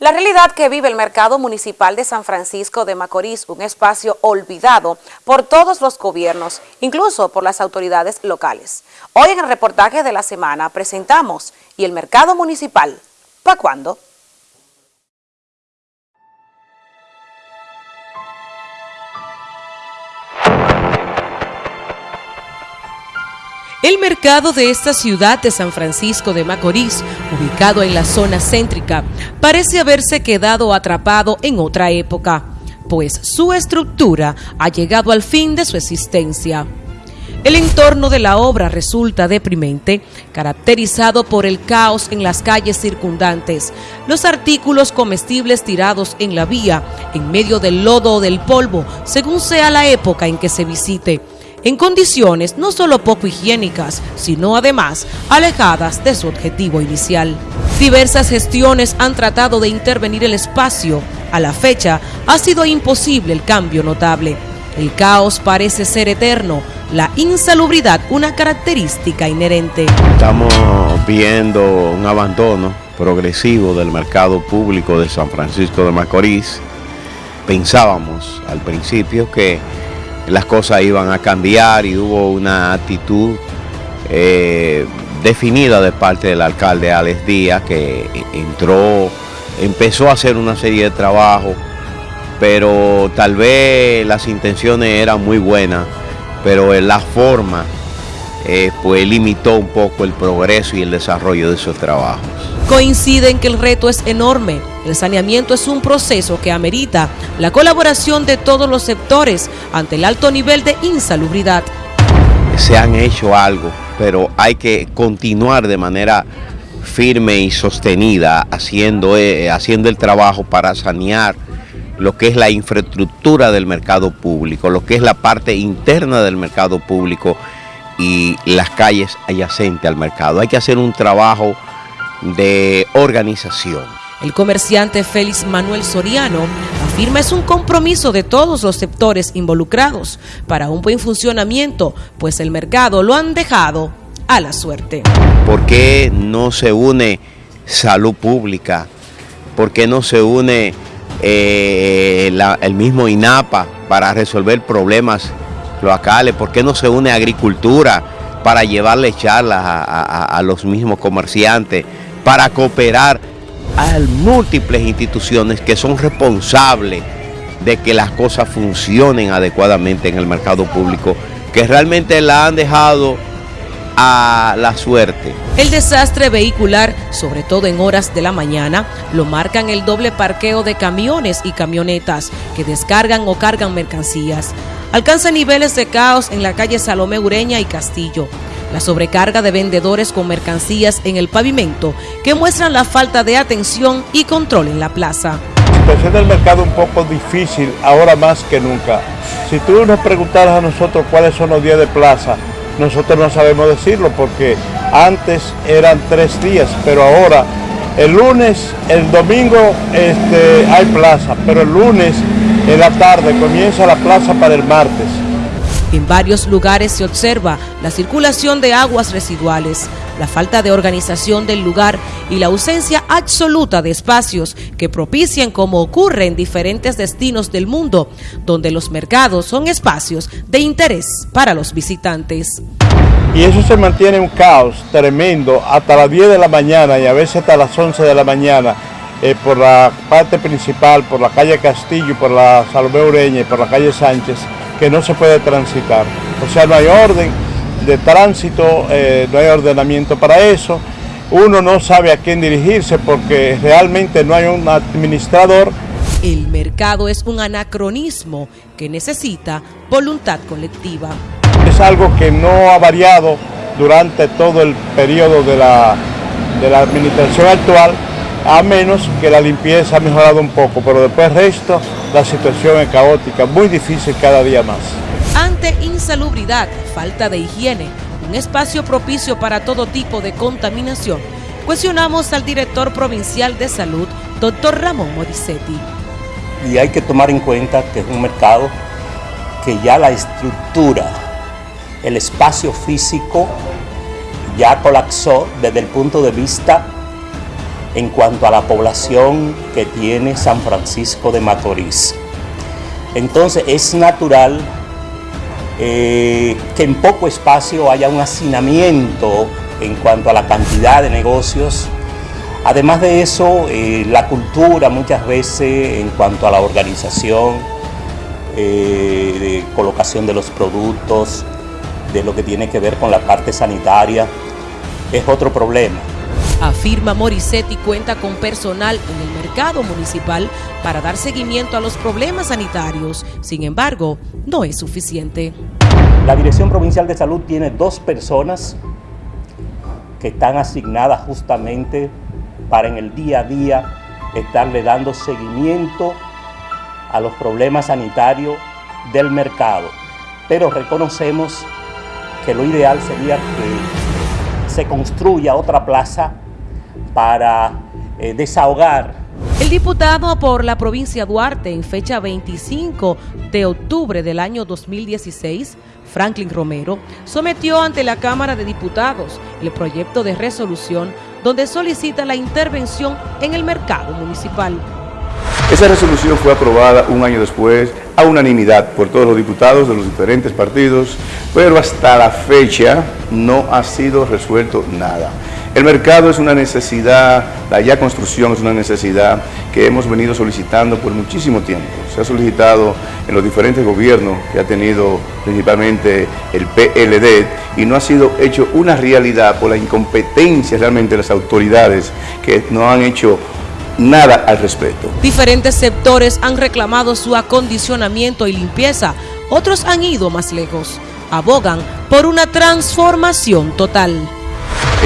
La realidad que vive el mercado municipal de San Francisco de Macorís, un espacio olvidado por todos los gobiernos, incluso por las autoridades locales. Hoy en el reportaje de la semana presentamos ¿Y el mercado municipal? ¿Para cuándo? El mercado de esta ciudad de San Francisco de Macorís, ubicado en la zona céntrica, parece haberse quedado atrapado en otra época, pues su estructura ha llegado al fin de su existencia. El entorno de la obra resulta deprimente, caracterizado por el caos en las calles circundantes, los artículos comestibles tirados en la vía, en medio del lodo o del polvo, según sea la época en que se visite en condiciones no solo poco higiénicas, sino además alejadas de su objetivo inicial. Diversas gestiones han tratado de intervenir el espacio. A la fecha ha sido imposible el cambio notable. El caos parece ser eterno, la insalubridad una característica inherente. Estamos viendo un abandono progresivo del mercado público de San Francisco de Macorís. Pensábamos al principio que las cosas iban a cambiar y hubo una actitud eh, definida de parte del alcalde Alex Díaz que entró, empezó a hacer una serie de trabajos, pero tal vez las intenciones eran muy buenas, pero la forma eh, pues limitó un poco el progreso y el desarrollo de esos trabajos. Coinciden que el reto es enorme. El saneamiento es un proceso que amerita la colaboración de todos los sectores ante el alto nivel de insalubridad. Se han hecho algo, pero hay que continuar de manera firme y sostenida haciendo, eh, haciendo el trabajo para sanear lo que es la infraestructura del mercado público, lo que es la parte interna del mercado público y las calles adyacentes al mercado. Hay que hacer un trabajo de organización. El comerciante Félix Manuel Soriano afirma es un compromiso de todos los sectores involucrados para un buen funcionamiento, pues el mercado lo han dejado a la suerte. ¿Por qué no se une salud pública? ¿Por qué no se une eh, el mismo INAPA para resolver problemas locales? ¿Por qué no se une agricultura para llevarle charlas a los mismos comerciantes? para cooperar a múltiples instituciones que son responsables de que las cosas funcionen adecuadamente en el mercado público, que realmente la han dejado a la suerte. El desastre vehicular, sobre todo en horas de la mañana, lo marcan el doble parqueo de camiones y camionetas que descargan o cargan mercancías. Alcanza niveles de caos en la calle Salomé Ureña y Castillo la sobrecarga de vendedores con mercancías en el pavimento que muestran la falta de atención y control en la plaza. La situación del mercado un poco difícil ahora más que nunca. Si tú nos preguntaras a nosotros cuáles son los días de plaza, nosotros no sabemos decirlo porque antes eran tres días, pero ahora el lunes, el domingo este, hay plaza, pero el lunes en la tarde comienza la plaza para el martes. En varios lugares se observa la circulación de aguas residuales, la falta de organización del lugar y la ausencia absoluta de espacios que propician como ocurre en diferentes destinos del mundo, donde los mercados son espacios de interés para los visitantes. Y eso se mantiene un caos tremendo hasta las 10 de la mañana y a veces hasta las 11 de la mañana eh, por la parte principal, por la calle Castillo, por la Salomé Ureña y por la calle Sánchez que no se puede transitar. O sea, no hay orden de tránsito, eh, no hay ordenamiento para eso. Uno no sabe a quién dirigirse porque realmente no hay un administrador. El mercado es un anacronismo que necesita voluntad colectiva. Es algo que no ha variado durante todo el periodo de la, de la administración actual a menos que la limpieza ha mejorado un poco, pero después resto la situación es caótica, muy difícil cada día más. Ante insalubridad, falta de higiene, un espacio propicio para todo tipo de contaminación, cuestionamos al director provincial de salud, doctor Ramón Moricetti. Y hay que tomar en cuenta que es un mercado que ya la estructura, el espacio físico ya colapsó desde el punto de vista en cuanto a la población que tiene San Francisco de Macorís. Entonces es natural eh, que en poco espacio haya un hacinamiento en cuanto a la cantidad de negocios. Además de eso, eh, la cultura muchas veces en cuanto a la organización, eh, de colocación de los productos, de lo que tiene que ver con la parte sanitaria, es otro problema. Afirma Morissetti cuenta con personal en el mercado municipal para dar seguimiento a los problemas sanitarios. Sin embargo, no es suficiente. La Dirección Provincial de Salud tiene dos personas que están asignadas justamente para en el día a día estarle dando seguimiento a los problemas sanitarios del mercado. Pero reconocemos que lo ideal sería que se construya otra plaza para eh, desahogar. El diputado por la provincia Duarte en fecha 25 de octubre del año 2016, Franklin Romero, sometió ante la Cámara de Diputados el proyecto de resolución donde solicita la intervención en el mercado municipal. Esa resolución fue aprobada un año después a unanimidad por todos los diputados de los diferentes partidos, pero hasta la fecha no ha sido resuelto nada. El mercado es una necesidad, la ya construcción es una necesidad que hemos venido solicitando por muchísimo tiempo. Se ha solicitado en los diferentes gobiernos que ha tenido principalmente el PLD y no ha sido hecho una realidad por la incompetencia realmente de las autoridades que no han hecho nada al respecto. Diferentes sectores han reclamado su acondicionamiento y limpieza, otros han ido más lejos. Abogan por una transformación total.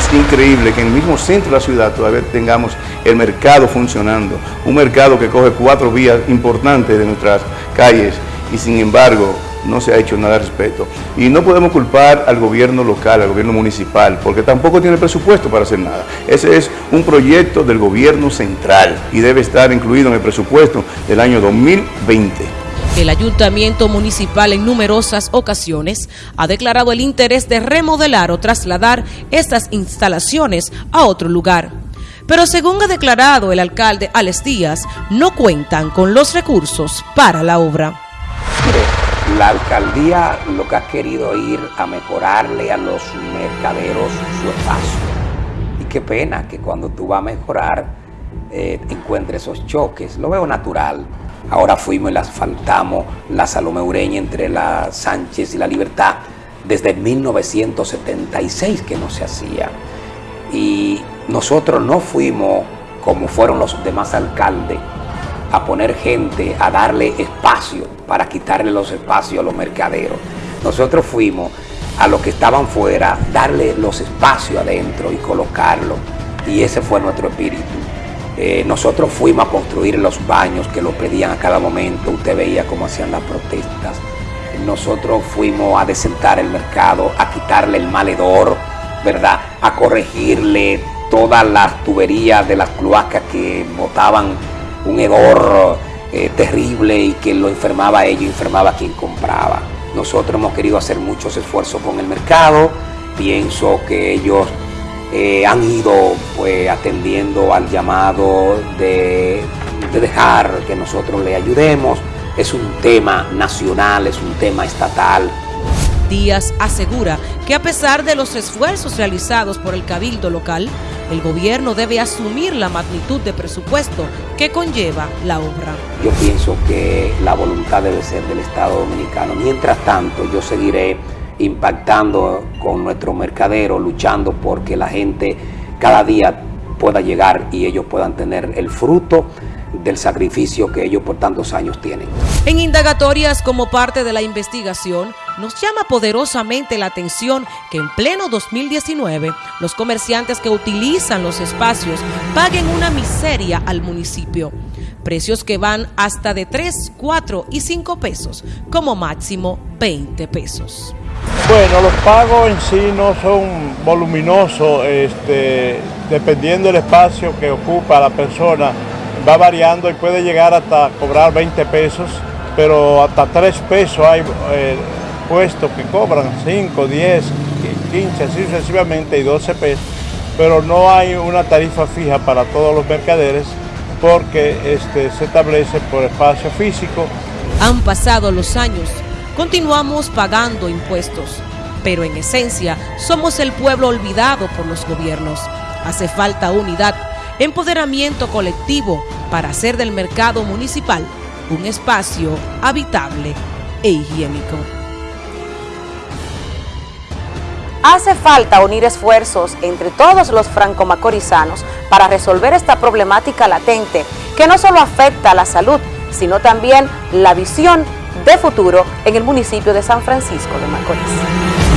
Es increíble que en el mismo centro de la ciudad todavía tengamos el mercado funcionando, un mercado que coge cuatro vías importantes de nuestras calles y sin embargo no se ha hecho nada al respecto. Y no podemos culpar al gobierno local, al gobierno municipal, porque tampoco tiene presupuesto para hacer nada. Ese es un proyecto del gobierno central y debe estar incluido en el presupuesto del año 2020. El ayuntamiento municipal en numerosas ocasiones ha declarado el interés de remodelar o trasladar estas instalaciones a otro lugar. Pero según ha declarado el alcalde Alex Díaz, no cuentan con los recursos para la obra. La alcaldía lo que ha querido ir a mejorarle a los mercaderos su espacio. Y qué pena que cuando tú vas a mejorar eh, encuentres esos choques. Lo veo natural. Ahora fuimos y la asfaltamos la Salomé Ureña entre la Sánchez y la Libertad desde 1976 que no se hacía. Y nosotros no fuimos como fueron los demás alcaldes a poner gente, a darle espacio para quitarle los espacios a los mercaderos. Nosotros fuimos a los que estaban fuera, darle los espacios adentro y colocarlo. Y ese fue nuestro espíritu. Eh, nosotros fuimos a construir los baños que lo pedían a cada momento. Usted veía cómo hacían las protestas. Nosotros fuimos a desentar el mercado, a quitarle el maledor, ¿verdad? A corregirle todas las tuberías de las cloacas que botaban un hedor eh, terrible y que lo enfermaba a ellos, enfermaba a quien compraba. Nosotros hemos querido hacer muchos esfuerzos con el mercado. Pienso que ellos eh, han ido pues, atendiendo al llamado de, de dejar que nosotros le ayudemos. Es un tema nacional, es un tema estatal. Díaz asegura que a pesar de los esfuerzos realizados por el cabildo local, el gobierno debe asumir la magnitud de presupuesto que conlleva la obra. Yo pienso que la voluntad debe ser del Estado Dominicano. Mientras tanto, yo seguiré impactando con nuestro mercadero, luchando porque la gente cada día pueda llegar y ellos puedan tener el fruto del sacrificio que ellos por tantos años tienen. En indagatorias como parte de la investigación, nos llama poderosamente la atención que en pleno 2019 los comerciantes que utilizan los espacios paguen una miseria al municipio. Precios que van hasta de 3, 4 y 5 pesos, como máximo 20 pesos. Bueno, los pagos en sí no son voluminosos, este, dependiendo del espacio que ocupa la persona, va variando y puede llegar hasta cobrar 20 pesos, pero hasta 3 pesos hay eh, puestos que cobran 5, 10, 15, así sucesivamente y 12 pesos. pero no hay una tarifa fija para todos los mercaderes porque este, se establece por espacio físico. Han pasado los años, continuamos pagando impuestos, pero en esencia somos el pueblo olvidado por los gobiernos. Hace falta unidad, empoderamiento colectivo para hacer del mercado municipal un espacio habitable e higiénico. Hace falta unir esfuerzos entre todos los franco-macorizanos para resolver esta problemática latente que no solo afecta a la salud, sino también la visión de futuro en el municipio de San Francisco de Macorís.